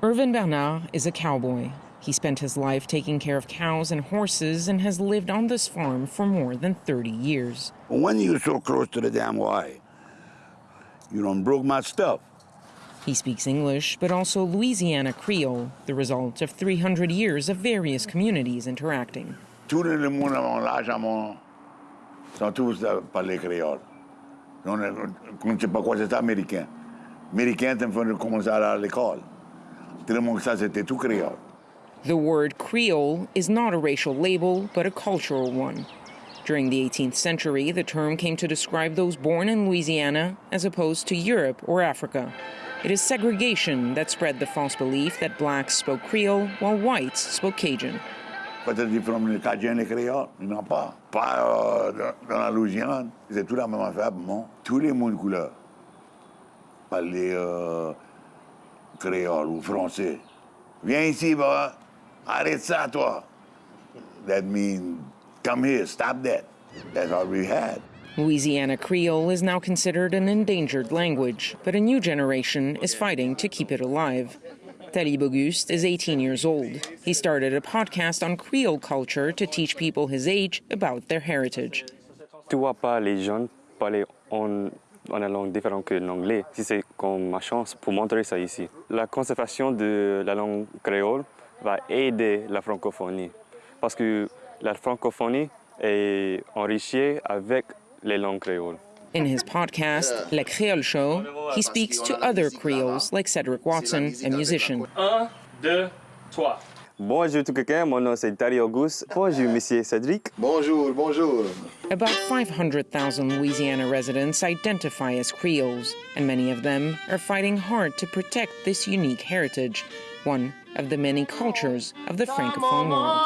Irvin Bernard is a cowboy. He spent his life taking care of cows and horses and has lived on this farm for more than 30 years. When you're so close to the damn wire, you don't broke my stuff. He speaks English, but also Louisiana Creole, the result of 300 years of various communities interacting. Tout le monde avant l'âge avant sont tous parler créole. On ne sait pas quoi c'est américain. Américain, tu fais commencer à l'école. Tout le ça c'était tout créole. The word Creole is not a racial label, but a cultural one. During the 18th century, the term came to describe those born in Louisiana as opposed to Europe or Africa. It is segregation that spread the false belief that blacks spoke Creole while whites spoke Cajun. Peut-être Cajun et créole, il n'en pas. Pas dans la Louisiane, c'est tout la même affaire bon. Tous les mondes couleurs parlent euh, créole ou français. Viens ici, bah, arrête ça, toi. That means, come here, stop that. That's all we had. Louisiana Creole is now considered an endangered language, but a new generation is fighting to keep it alive. Talib Auguste is 18 years old. He started a podcast on Creole culture to teach people his age about their heritage. Tu vois pas les jeunes parler en, en une langue différente que l'anglais. Si c'est comme ma chance pour montrer ça ici. La conservation de la langue créole va aider la francophonie. Parce que la francophonie est enrichie avec les langues créoles. In his podcast, Le Creole Show, he speaks to other Creoles like Cedric Watson, a musician. Un, deux, trois. Bonjour tout quelqu'un, mon nom c'est Tari Auguste. Bonjour monsieur Cédric. Bonjour, bonjour. About 500,000 Louisiana residents identify as Creoles, and many of them are fighting hard to protect this unique heritage, one of the many cultures of the Francophone world.